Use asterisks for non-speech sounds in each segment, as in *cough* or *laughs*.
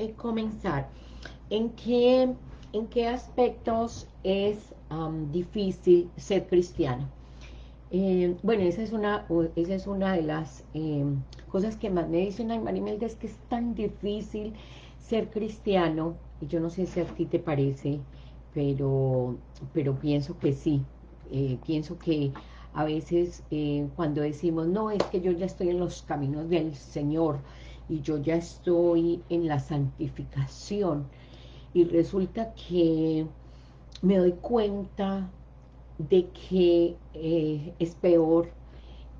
eh, comenzar. ¿En qué, ¿En qué aspectos es difícil ser cristiano? Eh, bueno, esa es una, esa es una de las eh, cosas que más me dicen, ay Marimelda, es que es tan difícil ser cristiano, y yo no sé si a ti te parece, pero, pero pienso que sí, eh, pienso que a veces cuando decimos, no, es que yo ya estoy en los caminos del Señor, y yo ya estoy en la santificación, y resulta que me doy cuenta de que eh, es peor.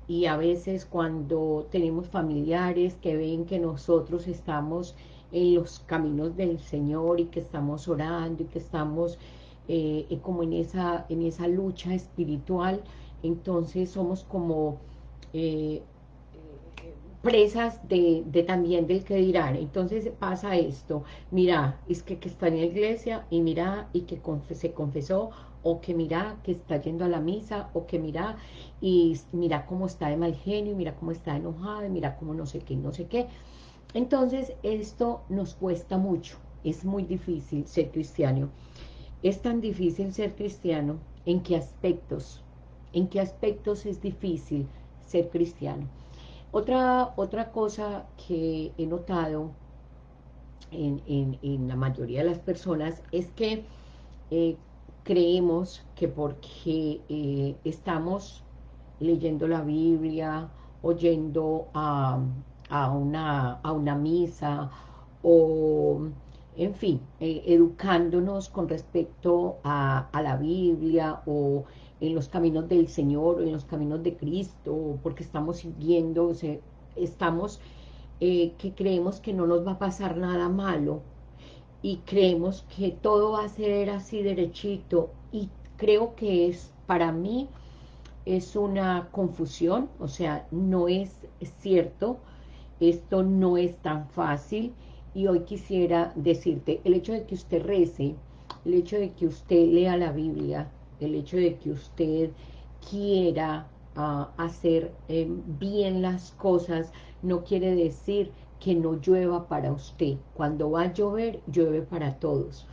Y a veces cuando tenemos familiares que ven que nosotros estamos en los caminos del Señor y que estamos orando y que estamos eh, como en esa, en esa lucha espiritual, entonces somos como eh, presas de, también del que dirán. Entonces pasa esto, mira, es que, que está en la iglesia y mira, y que se confesó o que mira que está yendo a la misa, o que mira y mira cómo está de mal genio, mira cómo está enojado, mira cómo no sé qué, no sé qué. Entonces esto nos cuesta mucho, es muy difícil ser cristiano. Es tan difícil ser cristiano, ¿en qué aspectos? ¿En qué aspectos es difícil ser cristiano? Otra, otra cosa que he notado en, en, la mayoría de las personas es que eh, creemos que porque eh, estamos leyendo la Biblia, oyendo a, una, a una misa, o en fin, eh, educándonos con respecto a, la Biblia, o en los caminos del Señor, o en los caminos de Cristo, porque estamos siguiendo, estamos, eh, que creemos que no nos va a pasar nada malo, y creemos que todo va a ser así derechito. Y creo que es, para mí, es una confusión, o sea, no es cierto, esto no es tan fácil y hoy quisiera decirte, el hecho de que usted rece, el hecho de que usted lea la Biblia, el hecho de que usted quiera ah, hacer eh, bien las cosas, no quiere decir que no llueva para usted. Cuando va a llover, llueve para todos.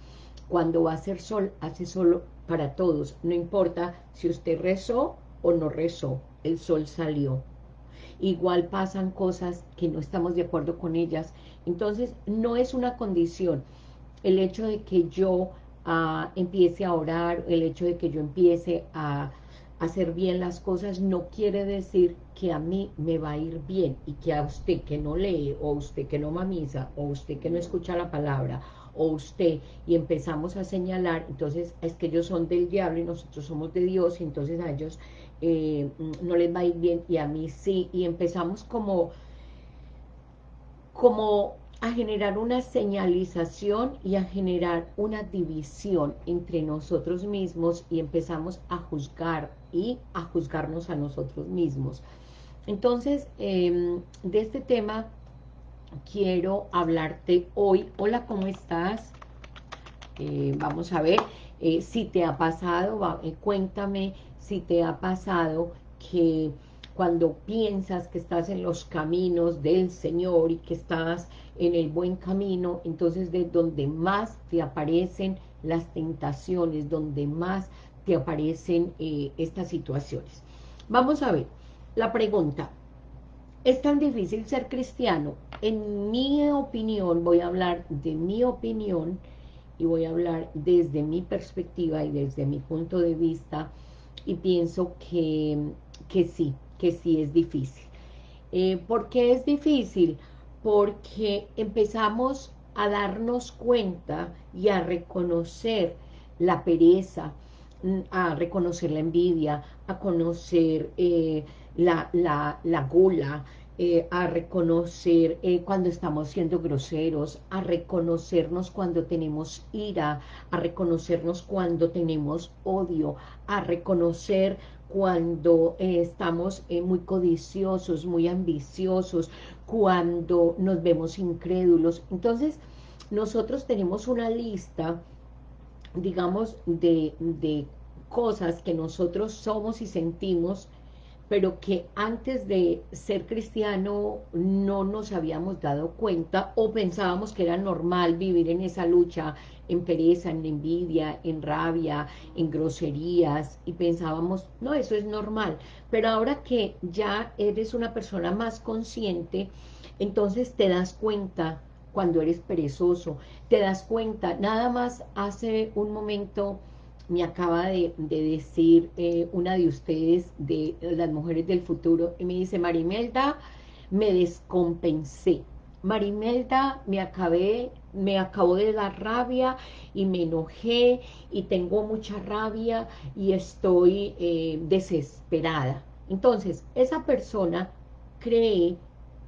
Cuando va a hacer sol, hace sol para todos. No importa si usted rezó o no rezó, el sol salió. Igual pasan cosas que no estamos de acuerdo con ellas. Entonces, no es una condición. El hecho de que yo ah, empiece a orar, el hecho de que yo empiece a hacer bien las cosas no quiere decir que a mí me va a ir bien y que a usted que no lee o usted que no mamisa o usted que no escucha la palabra o usted y empezamos a señalar, entonces es que ellos son del diablo y nosotros somos de Dios y entonces a ellos eh, no les va a ir bien y a mí sí y empezamos como como a generar una señalización y a generar una división entre nosotros mismos y empezamos a juzgar y a juzgarnos a nosotros mismos. Entonces, em, de este tema quiero hablarte hoy. Hola, ¿cómo estás? Eh, vamos a ver eh, si te ha pasado, eh, cuéntame si te ha pasado que cuando piensas que estás en los caminos del Señor y que estás en el buen camino, entonces de donde más te aparecen las tentaciones, donde más te aparecen eh, estas situaciones. Vamos a ver, la pregunta, ¿es tan difícil ser cristiano? En mi opinión, voy a hablar de mi opinión y voy a hablar desde mi perspectiva y desde mi punto de vista y pienso que, que sí, que sí es difícil. Eh, ¿Por qué es difícil? Porque empezamos a darnos cuenta y a reconocer la pereza, mm, a reconocer la envidia, a conocer eh, la, la, la, gula, eh, a reconocer cuando estamos siendo groseros, a reconocernos cuando tenemos ira, a reconocernos cuando tenemos odio, a reconocer cuando eh, estamos eh, muy codiciosos, muy ambiciosos, cuando nos vemos incrédulos. Entonces, nosotros tenemos una lista, digamos, de, de cosas que nosotros somos y sentimos pero que antes de ser cristiano no nos habíamos dado cuenta o pensábamos que era normal vivir en esa lucha, en pereza, en envidia, en rabia, en groserías, y pensábamos, no, eso es normal. Pero ahora que ya eres una persona más consciente, entonces te das cuenta cuando eres perezoso, te das cuenta, nada más hace un momento me acaba de, decir eh, una de ustedes, de las mujeres del futuro, y me dice, Marimelda, me descompensé. Marimelda, me acabé, me acabó de dar rabia y me enojé y tengo mucha rabia y estoy eh, desesperada. Entonces, esa persona cree,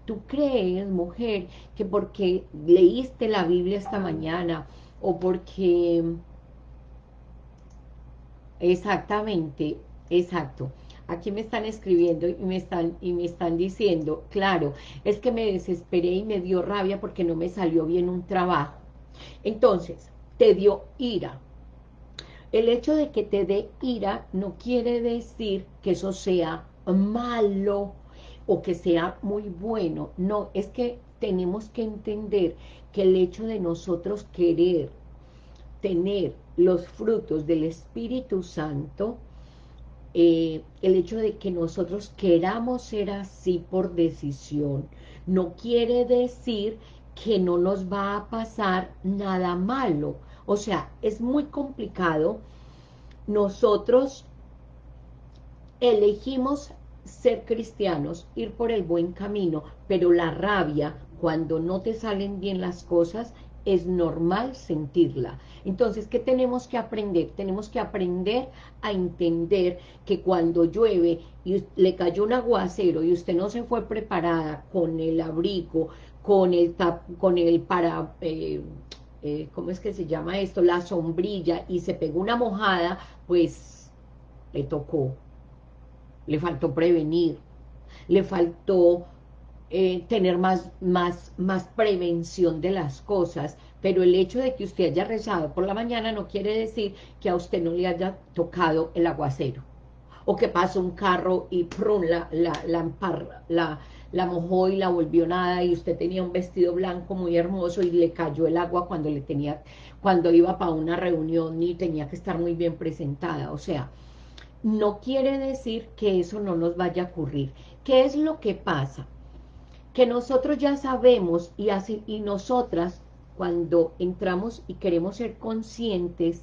tú crees, mujer, que porque leíste la Biblia esta mañana o porque Exactamente, exacto. Aquí me están escribiendo y me están, y me están diciendo, claro, es que me desesperé y me dio rabia porque no me salió bien un trabajo. Entonces, te dio ira. El hecho de que te dé ira no quiere decir que eso sea malo o que sea muy bueno. No, es que tenemos que entender que el hecho de nosotros querer tener los frutos del Espíritu Santo, eh, el hecho de que nosotros queramos ser así por decisión, no quiere decir que no nos va a pasar nada malo. O sea, es muy complicado. Nosotros elegimos ser cristianos, ir por el buen camino, pero la rabia, cuando no te salen bien las cosas, es normal sentirla. Entonces, ¿qué tenemos que aprender? Tenemos que aprender a entender que cuando llueve y le cayó un aguacero y usted no se fue preparada con el abrigo, con el, con el para... Eh, eh, ¿Cómo es que se llama esto? La sombrilla y se pegó una mojada, pues le tocó. Le faltó prevenir, le faltó eh, tener más, más, más prevención de las cosas, pero el hecho de que usted haya rezado por la mañana no quiere decir que a usted no le haya tocado el aguacero, o que pasó un carro y prun, la, la, la, la, mojó y la volvió nada, y usted tenía un vestido blanco muy hermoso y le cayó el agua cuando le tenía, cuando iba para una reunión y tenía que estar muy bien presentada, o sea, no quiere decir que eso no nos vaya a ocurrir. ¿Qué es lo que pasa? Que nosotros ya sabemos y, así, y nosotras cuando entramos y queremos ser conscientes,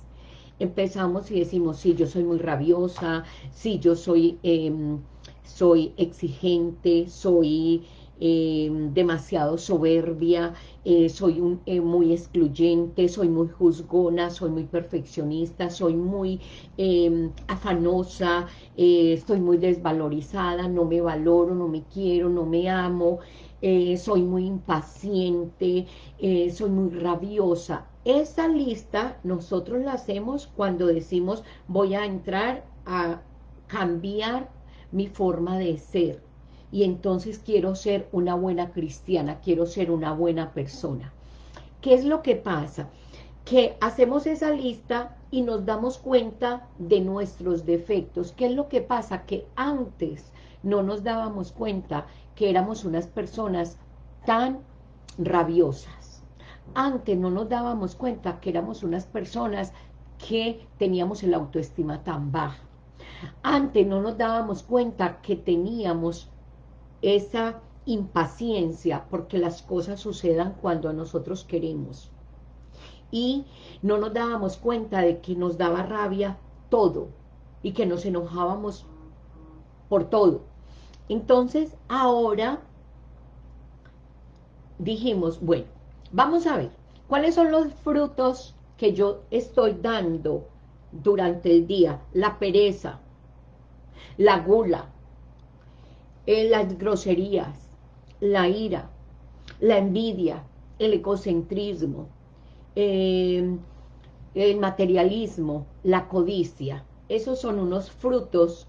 empezamos y decimos, sí, yo soy muy rabiosa, sí, yo soy, em, soy exigente, soy em, demasiado soberbia, eh, soy un, eh, muy excluyente, soy muy juzgona, soy muy perfeccionista, soy muy em, afanosa, eh, estoy muy desvalorizada, no me valoro, no me quiero, no me amo, soy muy impaciente, soy muy rabiosa. Esa lista nosotros la hacemos cuando decimos voy a entrar a cambiar mi forma de ser y entonces quiero ser una buena cristiana, quiero ser una buena persona. ¿Qué es lo que pasa? Que hacemos esa lista y nos damos cuenta de nuestros defectos. ¿Qué es lo que pasa? Que antes no nos dábamos cuenta que éramos unas personas tan rabiosas. Antes no nos dábamos cuenta que éramos unas personas que teníamos el autoestima tan baja. Antes no nos dábamos cuenta que teníamos esa impaciencia porque las cosas sucedan cuando nosotros queremos. Y no nos dábamos cuenta de que nos daba rabia todo y que nos enojábamos por todo. Entonces, ahora dijimos, bueno, vamos a ver, ¿cuáles son los frutos que yo estoy dando durante el día? La pereza, la gula, las groserías, la ira, la envidia, el egocentrismo, eh, el materialismo, la codicia. Esos son unos frutos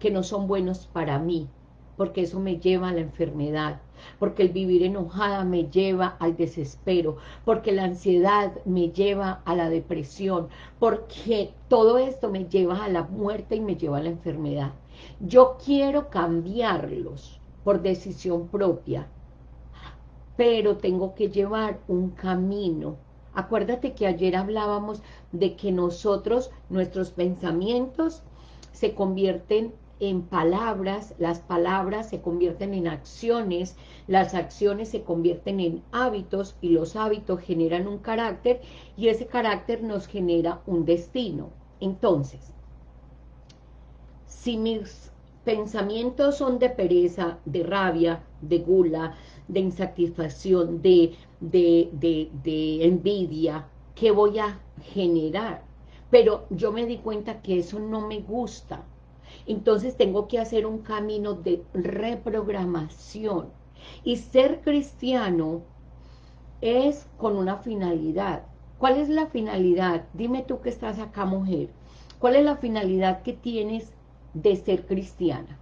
que no son buenos para mí, porque eso me lleva a la enfermedad, porque el vivir enojada me lleva al desespero, porque la ansiedad me lleva a la depresión, porque todo esto me lleva a la muerte y me lleva a la enfermedad. Yo quiero cambiarlos por decisión propia, pero tengo que llevar un camino. Acuérdate que ayer hablábamos de que nosotros, nuestros pensamientos, se convierten en palabras, las palabras se convierten en acciones, las acciones se convierten en hábitos y los hábitos generan un carácter y ese carácter nos genera un destino. Entonces, si mis pensamientos son de pereza, de rabia, de gula, de insatisfacción, de, de, de, de envidia, ¿qué voy a generar? Pero yo me di cuenta que eso no me gusta, entonces tengo que hacer un camino de reprogramación. Y ser cristiano es con una finalidad. ¿Cuál es la finalidad? Dime tú que estás acá, mujer. ¿Cuál es la finalidad que tienes de ser cristiana?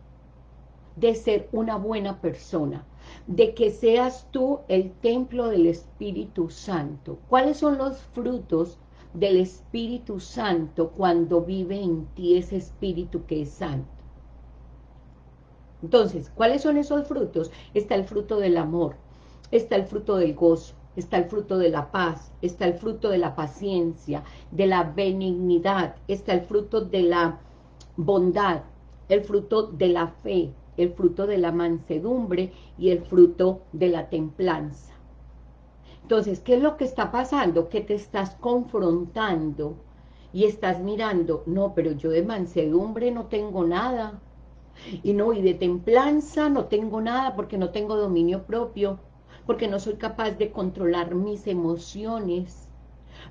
De ser una buena persona. De que seas tú el templo del Espíritu Santo. ¿Cuáles son los frutos del Espíritu Santo cuando vive en ti ese Espíritu que es santo. Entonces, ¿cuáles son esos frutos? Está el fruto del amor, está el fruto del gozo, está el fruto de la paz, está el fruto de la paciencia, de la benignidad, está el fruto de la bondad, el fruto de la fe, el fruto de la mansedumbre y el fruto de la templanza. Entonces, ¿qué es lo que está pasando? Que te estás confrontando y estás mirando, no, pero yo de mansedumbre no tengo nada, y no, y de templanza no tengo nada porque no tengo dominio propio, porque no soy capaz de controlar mis emociones,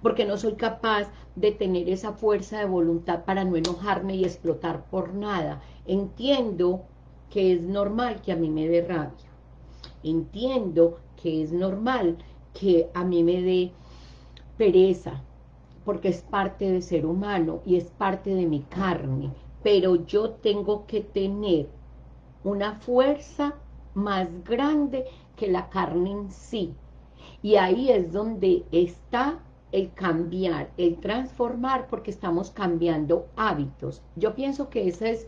porque no soy capaz de tener esa fuerza de voluntad para no enojarme y explotar por nada. Entiendo que es normal que a mí me dé rabia. Entiendo que es normal que a mí me dé pereza, porque es parte de ser humano y es parte de mi carne, pero yo tengo que tener una fuerza más grande que la carne en sí, y ahí es donde está el cambiar, el transformar, porque estamos cambiando hábitos. Yo pienso que eso es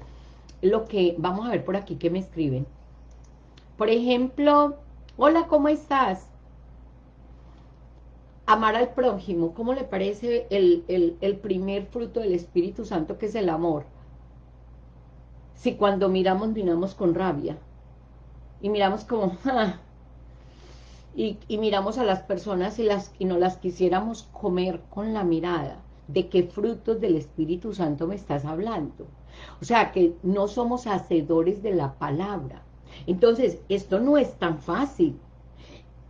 lo que, vamos a ver por aquí que me escriben. Por ejemplo, hola, ¿cómo estás? amar al prójimo, ¿cómo le parece el, primer fruto del Espíritu Santo que es el amor? Si cuando miramos, miramos con rabia, y miramos como, *laughs* y, miramos a las personas y, las, y no las quisiéramos comer con la mirada, ¿de qué frutos del Espíritu Santo me estás hablando? O sea, que no somos hacedores de la palabra. Entonces, esto no es tan fácil.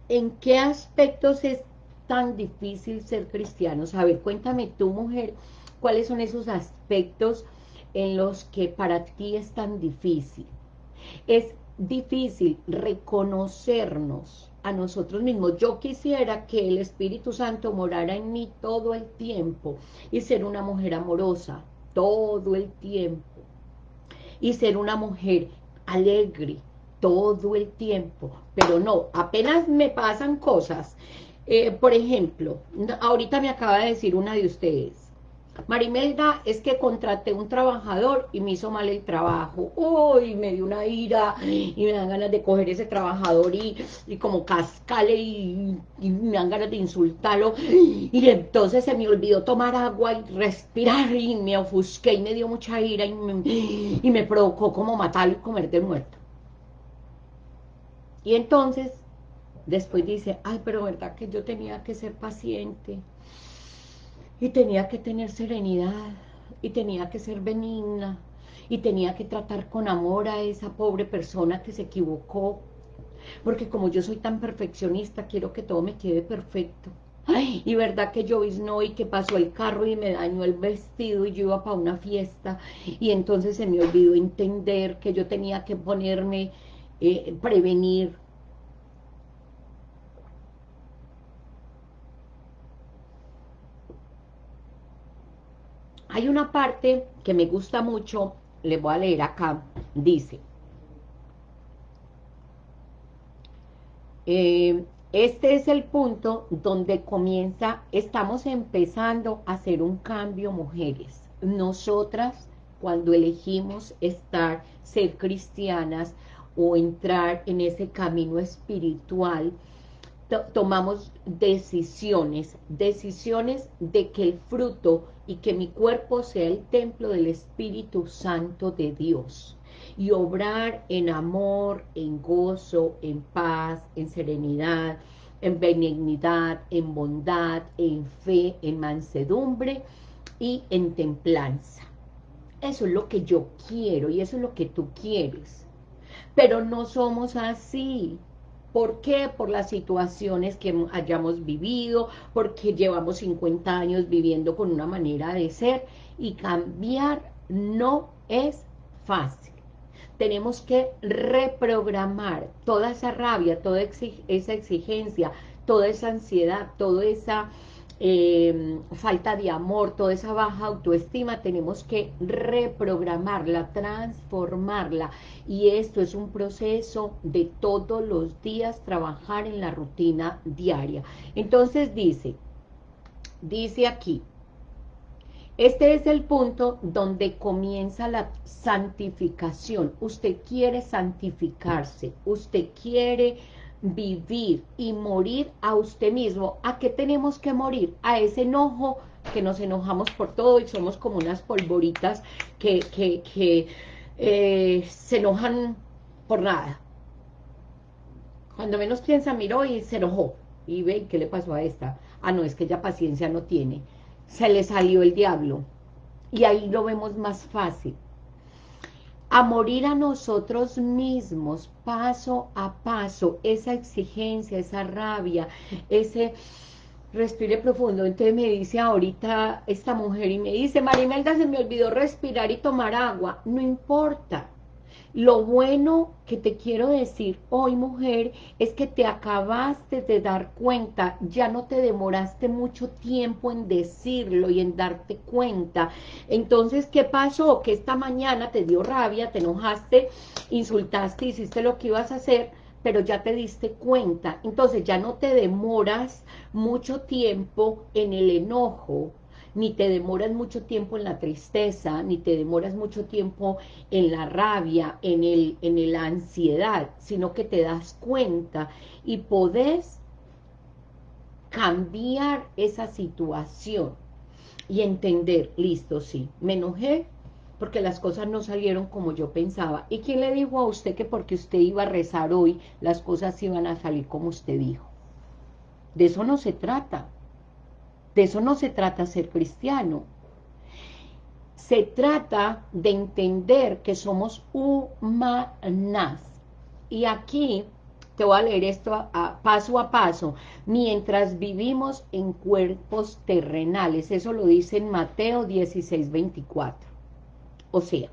¿En qué aspectos es tan difícil ser cristiano? A ver, cuéntame tú, mujer, ¿cuáles son esos aspectos en los que para ti es tan difícil? Es difícil reconocernos a nosotros mismos. Yo quisiera que el Espíritu Santo morara en mí todo el tiempo y ser una mujer amorosa todo el tiempo. Y ser una mujer alegre todo el tiempo, pero no, apenas me pasan cosas. Eh, por ejemplo, ahorita me acaba de decir una de ustedes, Marimelda, es que contraté un trabajador y me hizo mal el trabajo. Uy, me dio una ira y me dan ganas de coger ese trabajador y, como cascale y, me dan ganas de insultarlo. Y entonces se me olvidó tomar agua y respirar y me ofusqué y me dio mucha ira y me, y me provocó como matarlo y comer de muerto. Y entonces Después dice, ay, pero verdad que yo tenía que ser paciente, y tenía que tener serenidad, y tenía que ser benigna, y tenía que tratar con amor a esa pobre persona que se equivocó, porque como yo soy tan perfeccionista, quiero que todo me quede perfecto. Ay, y verdad que yo no y que pasó el carro y me dañó el vestido y yo iba para una fiesta. Y entonces se me olvidó entender que yo tenía que ponerme, eh, prevenir Hay una parte que me gusta mucho, le voy a leer acá, dice, eh, este es el punto donde comienza, estamos empezando a hacer un cambio, mujeres. Nosotras cuando elegimos estar, ser cristianas o entrar en ese camino espiritual, tomamos decisiones, decisiones de que el fruto y que mi cuerpo sea el templo del Espíritu Santo de Dios y obrar en amor, en gozo, en paz, en serenidad, en benignidad, en bondad, en fe, en mansedumbre y en templanza. Eso es lo que yo quiero y eso es lo que tú quieres. Pero no somos así. ¿Por qué? Por las situaciones que hayamos vivido, porque llevamos 50 años viviendo con una manera de ser y cambiar no es fácil. Tenemos que reprogramar toda esa rabia, toda esa exigencia, toda esa ansiedad, toda esa Em, falta de amor, toda esa baja autoestima, tenemos que reprogramarla, transformarla. Y esto es un proceso de todos los días trabajar en la rutina diaria. Entonces dice, dice aquí, este es el punto donde comienza la santificación. Usted quiere santificarse, usted quiere vivir y morir a usted mismo. ¿A qué tenemos que morir? A ese enojo que nos enojamos por todo y somos como unas polvoritas que, que, eh, se enojan por nada. Cuando menos piensa, miró y se enojó. Y ve, ¿qué le pasó a esta? Ah, no, es que ella paciencia no tiene. Se le salió el diablo. Y ahí lo vemos más fácil a morir a nosotros mismos, paso a paso, esa exigencia, esa rabia, ese respire profundo. Entonces me dice ahorita esta mujer y me dice, Marimelda, se me olvidó respirar y tomar agua. No importa, lo bueno que te quiero decir hoy, mujer, es que te acabaste de dar cuenta, ya no te demoraste mucho tiempo en decirlo y en darte cuenta. Entonces, ¿qué pasó? Que esta mañana te dio rabia, te enojaste, insultaste, hiciste lo que ibas a hacer, pero ya te diste cuenta. Entonces, ya no te demoras mucho tiempo en el enojo, ni te demoras mucho tiempo en la tristeza, ni te demoras mucho tiempo en la rabia, en, el, en la ansiedad, sino que te das cuenta y podés cambiar esa situación y entender, listo, sí, me enojé porque las cosas no salieron como yo pensaba. ¿Y quién le dijo a usted que porque usted iba a rezar hoy, las cosas iban a salir como usted dijo? De eso no se trata. De eso no se trata ser cristiano. Se trata de entender que somos humanas. Y aquí te voy a leer esto paso a paso. Mientras vivimos en cuerpos terrenales. Eso lo dice en Mateo 16, 24. O sea,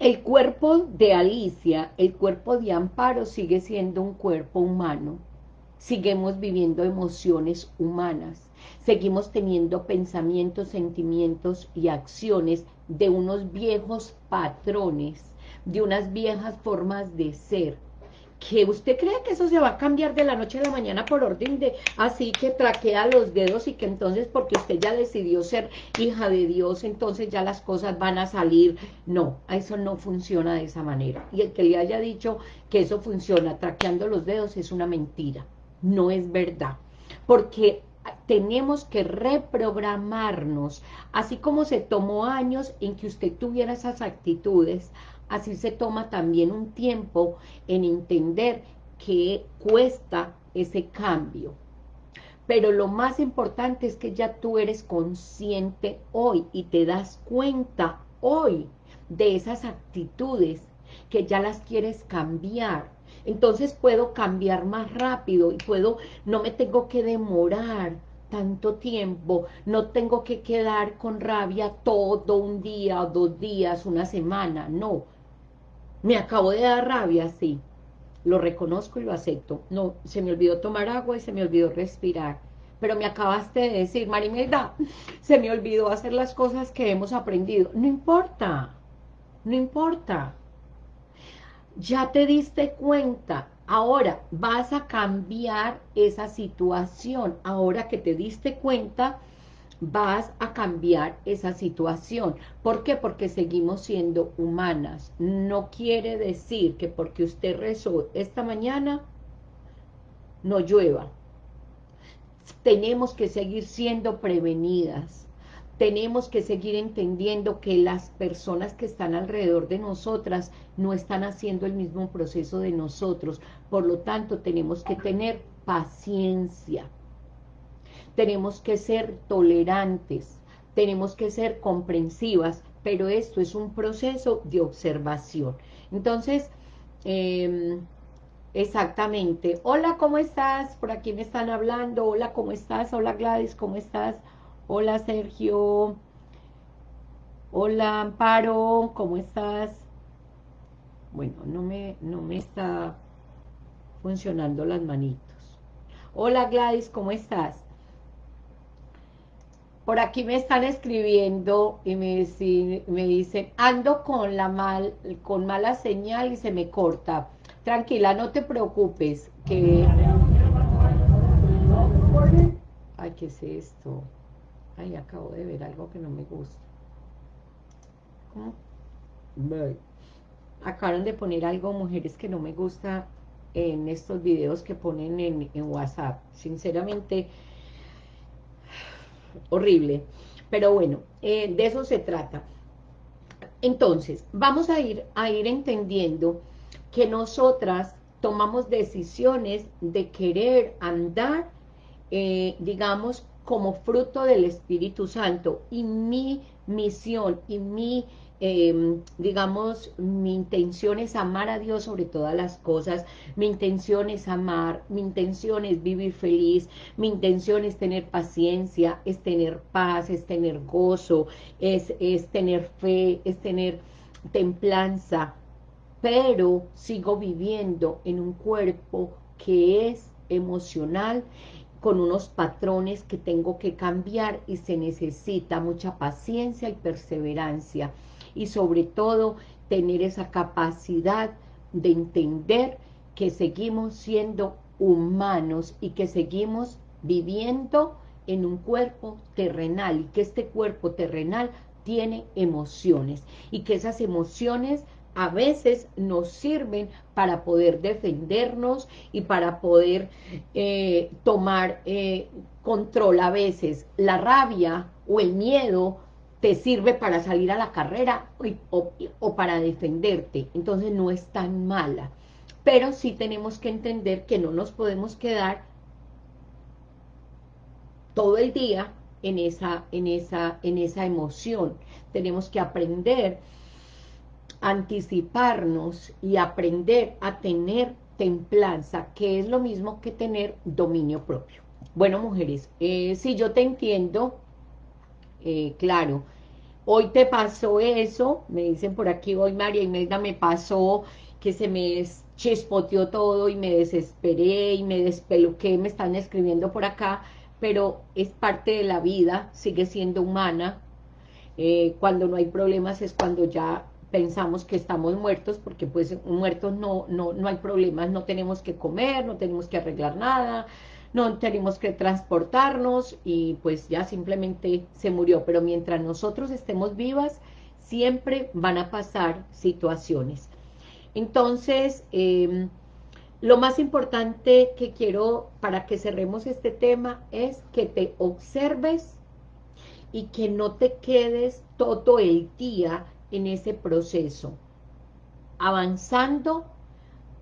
el cuerpo de Alicia, el cuerpo de Amparo sigue siendo un cuerpo humano seguimos viviendo emociones humanas, seguimos teniendo pensamientos, sentimientos y acciones de unos viejos patrones, de unas viejas formas de ser, que usted cree que eso se va a cambiar de la noche a la mañana por orden de, así que traquea los dedos y que entonces porque usted ya decidió ser hija de Dios, entonces ya las cosas van a salir, no, eso no funciona de esa manera, y el que le haya dicho que eso funciona traqueando los dedos es una mentira, no es verdad, porque tenemos que reprogramarnos, así como se tomó años en que usted tuviera esas actitudes, así se toma también un tiempo en entender que cuesta ese cambio. Pero lo más importante es que ya tú eres consciente hoy y te das cuenta hoy de esas actitudes que ya las quieres cambiar, entonces puedo cambiar más rápido y puedo, no me tengo que demorar tanto tiempo, no tengo que quedar con rabia todo un día, dos días, una semana, no. Me acabo de dar rabia, sí, lo reconozco y lo acepto. No, se me olvidó tomar agua y se me olvidó respirar. Pero me acabaste de decir, Marimelda, se me olvidó hacer las cosas que hemos aprendido. No importa, no importa ya te diste cuenta, ahora vas a cambiar esa situación, ahora que te diste cuenta, vas a cambiar esa situación. ¿Por qué? Porque seguimos siendo humanas. No quiere decir que porque usted rezó esta mañana, no llueva. Tenemos que seguir siendo prevenidas. Tenemos que seguir entendiendo que las personas que están alrededor de nosotras no están haciendo el mismo proceso de nosotros. Por lo tanto, tenemos que tener paciencia tenemos que ser tolerantes, tenemos que ser comprensivas, pero esto es un proceso de observación. Entonces, em, exactamente, hola, ¿cómo estás? Por aquí me están hablando, hola, ¿cómo estás? Hola Gladys, ¿cómo estás? Hola Sergio, hola Amparo, ¿cómo estás? Bueno, no me, no me está funcionando las manitos. Hola Gladys, ¿cómo estás? Por aquí me están escribiendo y me, me dicen, ando con, la mal, con mala señal y se me corta. Tranquila, no te preocupes, que... Ay, ¿qué es esto? Ay, acabo de ver algo que no me gusta. ¿Cómo? Acaban de poner algo, mujeres, que no me gusta en estos videos que ponen en, en WhatsApp. Sinceramente, horrible. Pero bueno, eh, de eso se trata. Entonces, vamos a ir, a ir entendiendo que nosotras tomamos decisiones de querer andar, eh, digamos, como fruto del Espíritu Santo. Y mi misión y mi Em, digamos, mi intención es amar a Dios sobre todas las cosas, mi intención es amar, mi intención es vivir feliz, mi intención es tener paciencia, es tener paz, es tener gozo, es, es tener fe, es tener templanza, pero sigo viviendo en un cuerpo que es emocional, con unos patrones que tengo que cambiar y se necesita mucha paciencia y perseverancia. Y sobre todo tener esa capacidad de entender que seguimos siendo humanos y que seguimos viviendo en un cuerpo terrenal y que este cuerpo terrenal tiene emociones y que esas emociones a veces nos sirven para poder defendernos y para poder eh, tomar eh, control a veces. La rabia o el miedo te sirve para salir a la carrera o, para defenderte, entonces no es tan mala. Pero sí tenemos que entender que no nos podemos quedar todo el día en esa, en esa, en esa emoción. Tenemos que aprender anticiparnos y aprender a tener templanza, que es lo mismo que tener dominio propio. Bueno, mujeres, eh, si yo te entiendo, eh, claro, hoy te pasó eso, me dicen por aquí, hoy María Imelda me pasó que se me chispoteó todo y me desesperé y me despeluqué, me están escribiendo por acá, pero es parte de la vida, sigue siendo humana, eh, cuando no hay problemas es cuando ya pensamos que estamos muertos, porque pues muertos no, no, no hay problemas, no tenemos que comer, no tenemos que arreglar nada, no tenemos que transportarnos y pues ya simplemente se murió. Pero mientras nosotros estemos vivas, siempre van a pasar situaciones. Entonces, em, lo más importante que quiero para que cerremos este tema es que te observes y que no te quedes todo el día en ese proceso, avanzando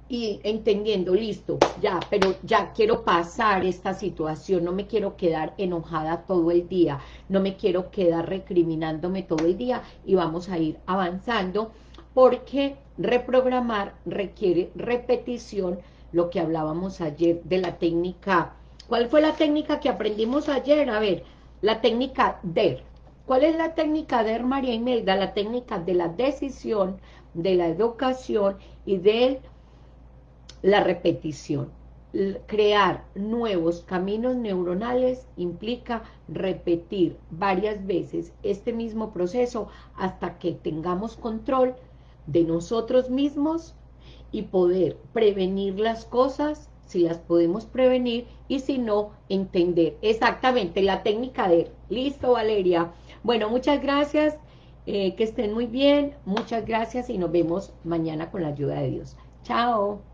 y entendiendo, listo, ya, pero ya quiero pasar esta situación, no me quiero quedar enojada todo el día, no me quiero quedar recriminándome todo el día y vamos a ir avanzando porque reprogramar requiere repetición, lo que hablábamos ayer de la técnica. ¿Cuál fue la técnica que aprendimos ayer? A ver, la técnica DER. ¿Cuál es la técnica DER, María Imelda? La técnica de la decisión, de la educación y del la repetición. Crear nuevos caminos neuronales implica repetir varias veces este mismo proceso hasta que tengamos control de nosotros mismos y poder prevenir las cosas si las podemos prevenir y si no, entender exactamente la técnica de... Listo, Valeria. Bueno, muchas gracias, eh, que estén muy bien, muchas gracias y nos vemos mañana con la ayuda de Dios. Chao.